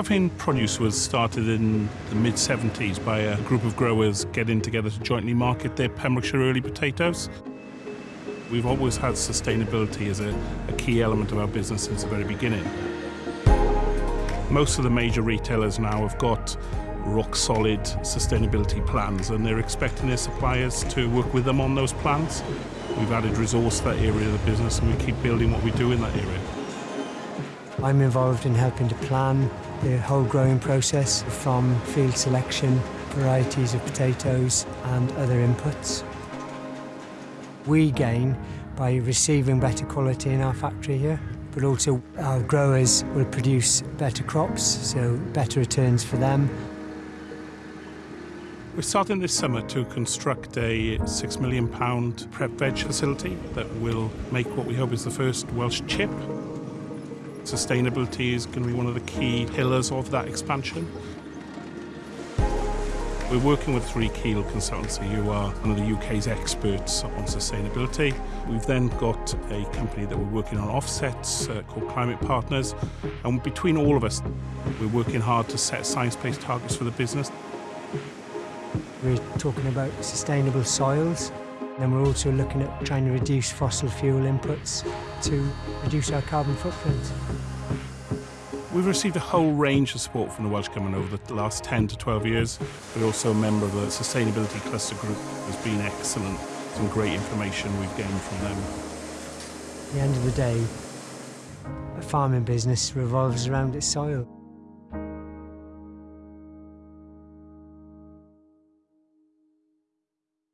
Puffin Produce was started in the mid 70s by a group of growers getting together to jointly market their Pembrokeshire early potatoes. We've always had sustainability as a, a key element of our business since the very beginning. Most of the major retailers now have got rock solid sustainability plans and they're expecting their suppliers to work with them on those plans. We've added resource to that area of the business and we keep building what we do in that area. I'm involved in helping to plan the whole growing process from field selection, varieties of potatoes and other inputs. We gain by receiving better quality in our factory here, but also our growers will produce better crops, so better returns for them. We're starting this summer to construct a £6 million prep veg facility that will make what we hope is the first Welsh chip Sustainability is going to be one of the key pillars of that expansion. We're working with Three Keel Consultancy, who are one of the UK's experts on sustainability. We've then got a company that we're working on offsets uh, called Climate Partners. And between all of us, we're working hard to set science-based targets for the business. We're talking about sustainable soils, and we're also looking at trying to reduce fossil fuel inputs to reduce our carbon footprint. We've received a whole range of support from the Welsh Government over the last 10 to 12 years. We're also a member of the Sustainability Cluster Group. has been excellent. Some great information we've gained from them. At the end of the day, a farming business revolves around its soil.